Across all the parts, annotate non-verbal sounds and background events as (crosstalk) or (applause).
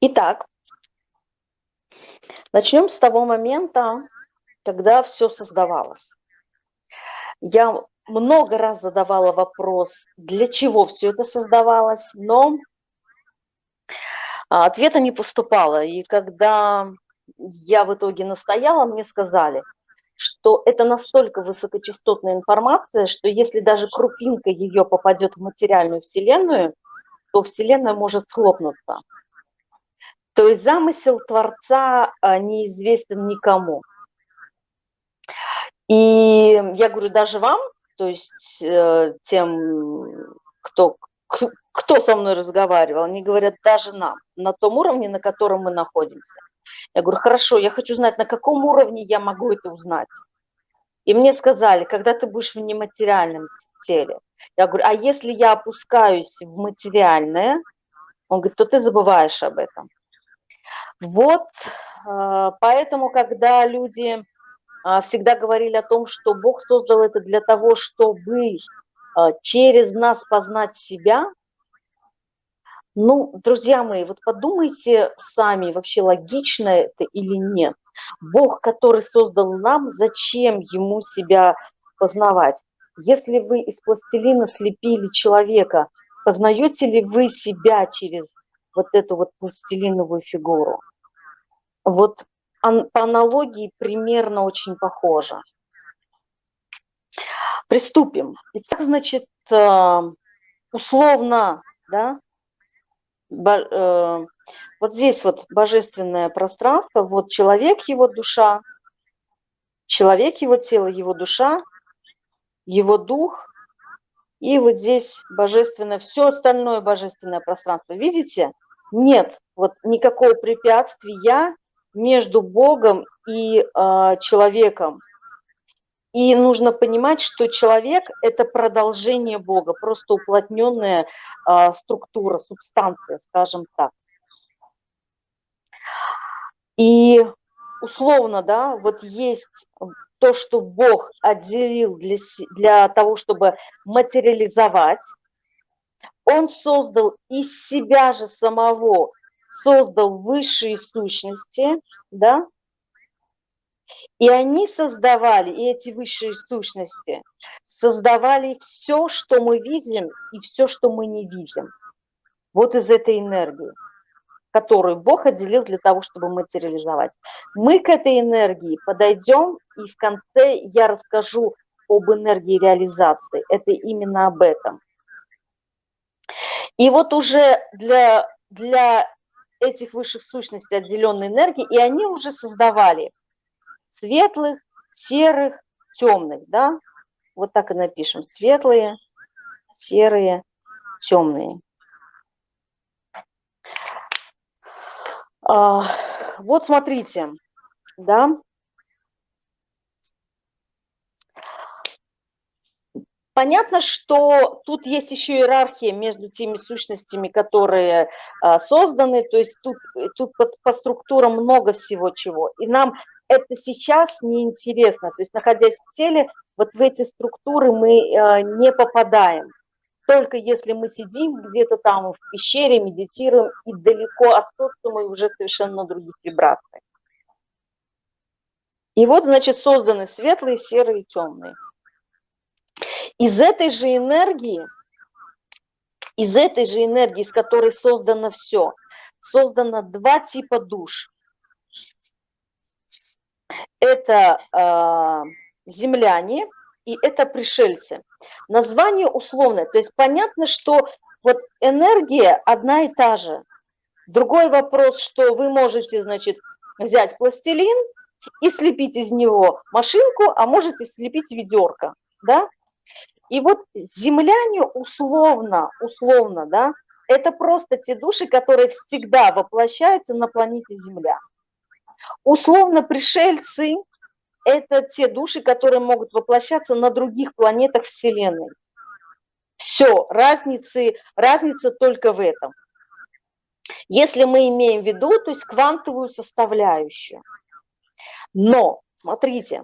Итак, начнем с того момента, когда все создавалось. Я много раз задавала вопрос, для чего все это создавалось, но а, ответа не поступало. И когда я в итоге настояла, мне сказали, что это настолько высокочастотная информация, что если даже крупинка ее попадет в материальную Вселенную, то Вселенная может схлопнуться. То есть замысел Творца а, неизвестен никому. И я говорю, даже вам, то есть э, тем, кто, кто со мной разговаривал, они говорят, даже нам, на том уровне, на котором мы находимся. Я говорю, хорошо, я хочу знать, на каком уровне я могу это узнать. И мне сказали, когда ты будешь в нематериальном теле. Я говорю, а если я опускаюсь в материальное, он говорит, то ты забываешь об этом. Вот, э, поэтому, когда люди э, всегда говорили о том, что Бог создал это для того, чтобы э, через нас познать себя, ну, друзья мои, вот подумайте сами, вообще логично это или нет. Бог, который создал нам, зачем ему себя познавать? Если вы из пластилина слепили человека, познаете ли вы себя через вот эту вот пластилиновую фигуру? Вот по аналогии примерно очень похоже. Приступим. Итак, значит, э, условно, да, Э, вот здесь вот божественное пространство, вот человек, его душа, человек, его тело, его душа, его дух, и вот здесь божественное, все остальное божественное пространство. Видите? Нет вот никакого препятствия между Богом и э, человеком. И нужно понимать, что человек – это продолжение Бога, просто уплотненная а, структура, субстанция, скажем так. И условно, да, вот есть то, что Бог отделил для, для того, чтобы материализовать. Он создал из себя же самого, создал высшие сущности, да, и они создавали, и эти высшие сущности, создавали все, что мы видим, и все, что мы не видим. Вот из этой энергии, которую Бог отделил для того, чтобы материализовать. Мы к этой энергии подойдем, и в конце я расскажу об энергии реализации. Это именно об этом. И вот уже для, для этих высших сущностей отделенной энергии, и они уже создавали светлых, серых, темных, да? Вот так и напишем. Светлые, серые, темные. А, вот смотрите, да, Понятно, что тут есть еще иерархия между теми сущностями, которые а, созданы, то есть тут, тут по, по структурам много всего чего. И нам это сейчас неинтересно. То есть, находясь в теле, вот в эти структуры мы э, не попадаем. Только если мы сидим где-то там в пещере, медитируем и далеко от социума, и уже совершенно на других вибрациях. И вот, значит, созданы светлые, серые, темные. Из этой же энергии, из этой же энергии, из которой создано все, создано два типа душ это э, земляне и это пришельцы. Название условное, то есть понятно, что вот энергия одна и та же. Другой вопрос, что вы можете, значит, взять пластилин и слепить из него машинку, а можете слепить ведерко, да? И вот земляне условно, условно, да, это просто те души, которые всегда воплощаются на планете Земля. Условно пришельцы – это те души, которые могут воплощаться на других планетах Вселенной. Все, разницы, разница только в этом. Если мы имеем в виду, то есть квантовую составляющую. Но, смотрите,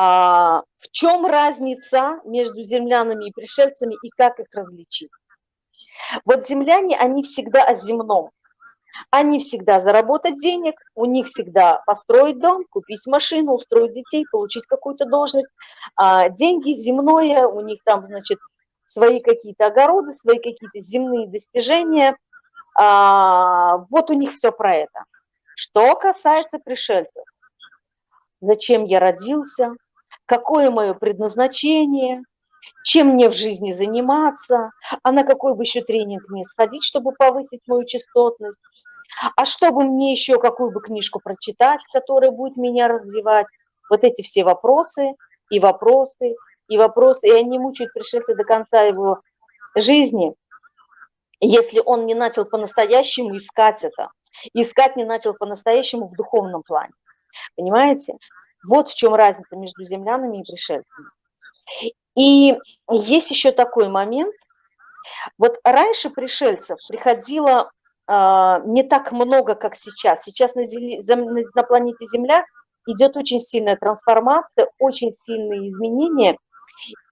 а, в чем разница между землянами и пришельцами и как их различить? Вот земляне, они всегда о земном. Они всегда заработать денег, у них всегда построить дом, купить машину, устроить детей, получить какую-то должность. А деньги земное, у них там, значит, свои какие-то огороды, свои какие-то земные достижения. А, вот у них все про это. Что касается пришельцев, зачем я родился, какое мое предназначение, чем мне в жизни заниматься, а на какой бы еще тренинг мне сходить, чтобы повысить мою частотность, а чтобы мне еще какую бы книжку прочитать, которая будет меня развивать. Вот эти все вопросы и вопросы, и вопросы, и они мучают пришельца до конца его жизни, если он не начал по-настоящему искать это, искать не начал по-настоящему в духовном плане. Понимаете? Вот в чем разница между землянами и пришельцами. И есть еще такой момент. Вот раньше пришельцев приходило э, не так много, как сейчас. Сейчас на, земле, на планете Земля идет очень сильная трансформация, очень сильные изменения,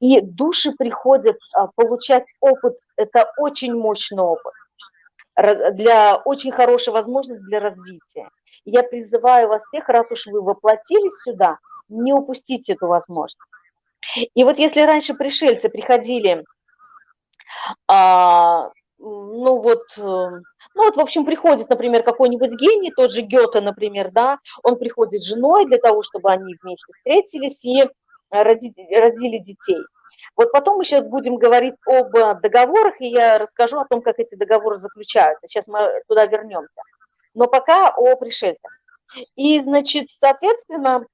и души приходят э, получать опыт, это очень мощный опыт, для очень хорошей возможности для развития. Я призываю вас всех, раз уж вы воплотились сюда, не упустите эту возможность. И вот если раньше пришельцы приходили, а, ну вот, э, ну вот, в общем, приходит, например, какой-нибудь гений, тот же Гёте, например, да, он приходит с женой для того, чтобы они вместе встретились и родили, родили детей. Вот потом мы сейчас будем говорить об договорах, и я расскажу о том, как эти договоры заключаются. Сейчас мы туда вернемся. Но пока о пришельцах. И, значит, соответственно,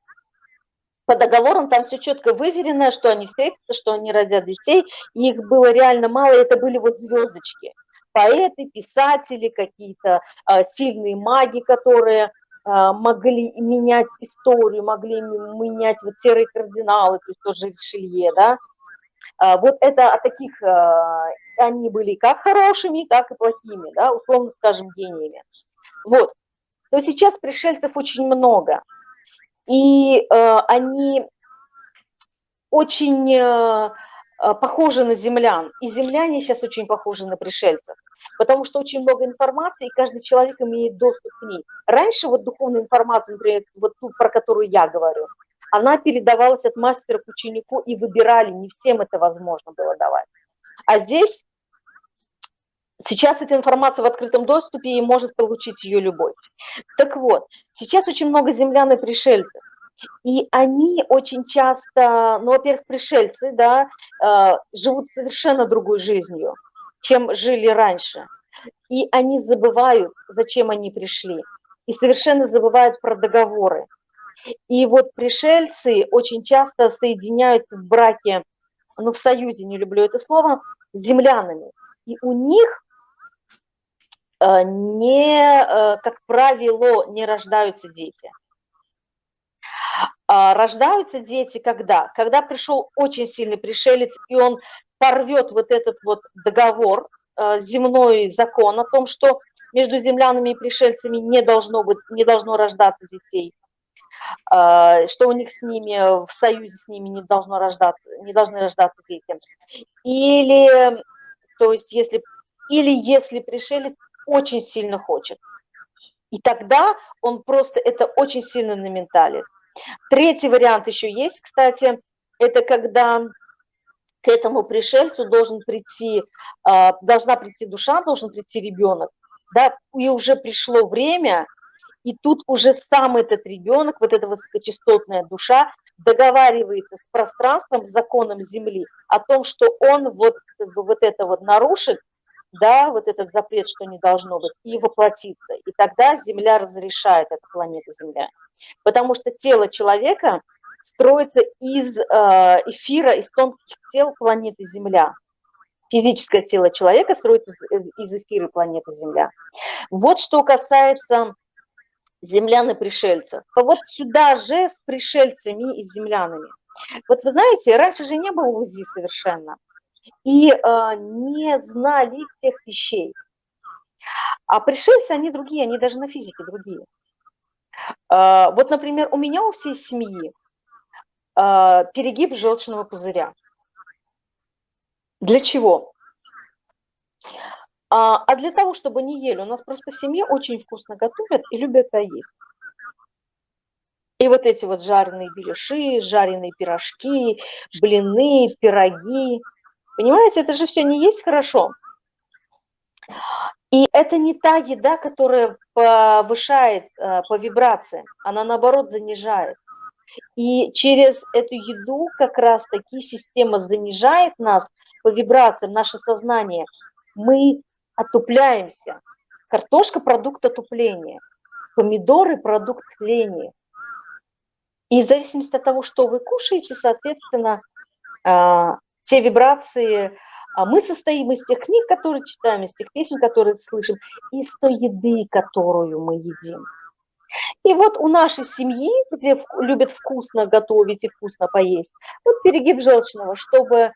по договорам там все четко выверено, что они встретятся, что они родят детей. их было реально мало, это были вот звездочки. Поэты, писатели, какие-то а, сильные маги, которые а, могли менять историю, могли менять вот серые кардиналы, то есть тоже Ришелье, да. А, вот это от таких, а, они были как хорошими, так и плохими, да, условно скажем, гениями. Вот. То сейчас пришельцев очень много и э, они очень э, э, похожи на землян, и земляне сейчас очень похожи на пришельцев, потому что очень много информации, и каждый человек имеет доступ к ней. Раньше вот духовная информация, например, вот ту, про которую я говорю, она передавалась от мастера к ученику, и выбирали, не всем это возможно было давать. А здесь Сейчас эта информация в открытом доступе и может получить ее любой. Так вот, сейчас очень много землян и пришельцев. И они очень часто, ну, во-первых, пришельцы, да, э, живут совершенно другой жизнью, чем жили раньше. И они забывают, зачем они пришли. И совершенно забывают про договоры. И вот пришельцы очень часто соединяются в браке, ну, в союзе, не люблю это слово, с землянами. И у них не, э, как правило, не рождаются дети. А рождаются дети когда? Когда пришел очень сильный пришелец, и он порвет вот этот вот договор, э, земной закон о том, что между землянами и пришельцами не должно, быть, не должно рождаться детей, что у них с ними, в союзе с ними не должно рождаться, не должны рождаться дети. Или, то есть, если, или если пришелец очень сильно хочет. И тогда он просто это очень сильно на ментале. Третий вариант еще есть, кстати, это когда к этому пришельцу должен прийти, а, должна прийти душа, должен прийти ребенок, да, и уже пришло время, и тут уже сам этот ребенок, вот эта высокочастотная душа, договаривается с пространством, с законом Земли о том, что он вот, как бы, вот это вот нарушит, да, вот этот запрет, что не должно быть, и воплотиться. И тогда Земля разрешает, эта планета Земля. Потому что тело человека строится из э, эфира, из тонких тел планеты Земля. Физическое тело человека строится из эфира планеты Земля. Вот что касается землян и пришельцев. Вот сюда же с пришельцами и землянами. Вот вы знаете, раньше же не было УЗИ совершенно и э, не знали тех вещей. А пришельцы, они другие, они даже на физике другие. Э, вот, например, у меня у всей семьи э, перегиб желчного пузыря. Для чего? А, а для того, чтобы не ели, у нас просто в семье очень вкусно готовят и любят это есть. И вот эти вот жареные беляши, жареные пирожки, блины, пироги. Понимаете, это же все не есть хорошо. И это не та еда, которая повышает э, по вибрациям, она наоборот занижает. И через эту еду как раз таки система занижает нас по вибрациям, наше сознание. Мы отупляемся. Картошка – продукт отупления, помидоры – продукт тления. И в зависимости от того, что вы кушаете, соответственно, а, те вибрации, а мы состоим из тех книг, которые читаем, из тех песен, которые слышим, из той еды, которую мы едим. И вот у нашей семьи, где любят вкусно готовить и вкусно поесть, вот перегиб желчного, чтобы э,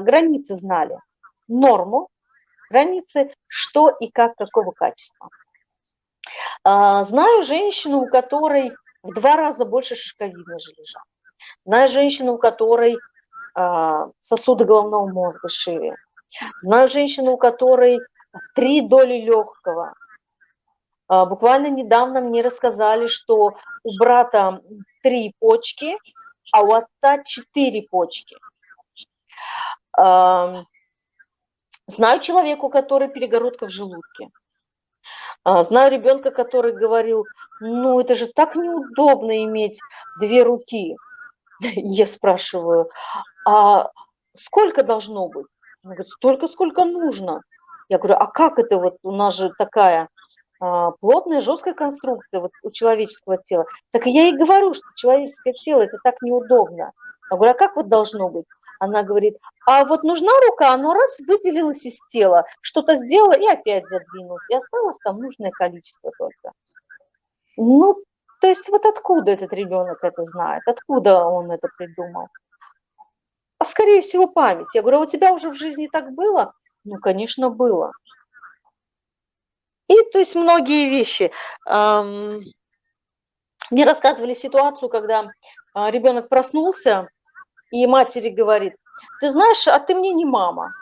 границы знали, норму, границы, что и как, какого качества. Э, знаю женщину, у которой в два раза больше шишковидной железа. Знаю женщину, у которой сосуды головного мозга шире. Знаю женщину, у которой три доли легкого, а, буквально недавно мне рассказали, что у брата три почки, а у отца четыре почки. Знаю человеку, который перегородка в желудке. А, знаю ребенка, который говорил, ну это же так неудобно иметь две руки. (laughs) Я спрашиваю, а сколько должно быть? Он говорит, столько, сколько нужно. Я говорю, а как это вот у нас же такая а, плотная, жесткая конструкция вот у человеческого тела. Так я и говорю, что человеческое тело это так неудобно. Я говорю, а как вот должно быть? Она говорит, а вот нужна рука, оно раз выделилось из тела, что-то сделала и опять задвинулось, и осталось там нужное количество только. Ну, то есть вот откуда этот ребенок это знает, откуда он это придумал? Скорее всего память. Я говорю, а у тебя уже в жизни так было? Ну, конечно, было. И то есть многие вещи. Мне рассказывали ситуацию, когда а, ребенок проснулся, и матери говорит, ты знаешь, а ты мне не мама.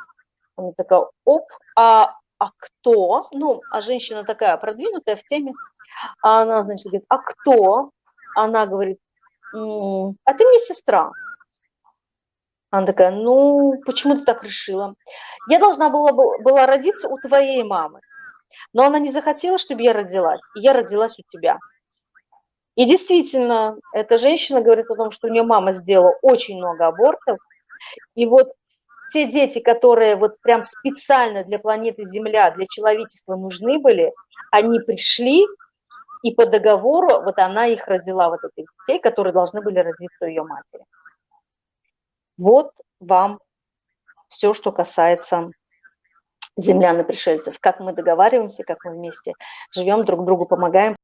Она такая, оп, а, а кто? Ну, а женщина такая продвинутая в теме. А она, значит, говорит, а кто? Она говорит, а ты мне сестра. Она такая, ну, почему ты так решила? Я должна была, была родиться у твоей мамы. Но она не захотела, чтобы я родилась, и я родилась у тебя. И действительно, эта женщина говорит о том, что у нее мама сделала очень много абортов. И вот те дети, которые вот прям специально для планеты Земля, для человечества нужны были, они пришли, и по договору вот она их родила, вот этих детей, которые должны были родиться у ее матери. Вот вам все, что касается землян и пришельцев, как мы договариваемся, как мы вместе живем, друг другу помогаем.